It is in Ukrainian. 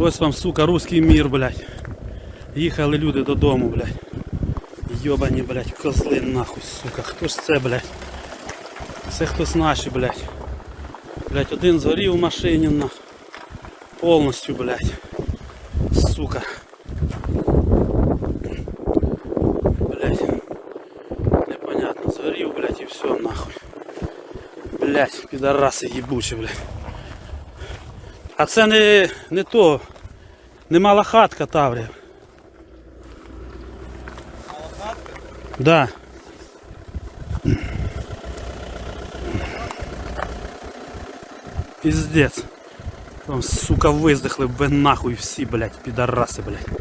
Ось вам, сука, русський мір, блядь. Їхали люди додому, блядь. Йобані, блядь, козли нахуй, сука. Хто ж це, блядь? Це хтось наші, блядь. Блядь, один згорів в машині нахуй. Повністю, блядь. Сука. Блядь. Непонятно, згорів, блядь, і все нахуй. Блядь, підараси їбучі, блядь. А це не, не то. Не мала хатка Таврія. Да. Пиздец. Там, сука, виздихли б нахуй всі, блядь, підараси, блядь.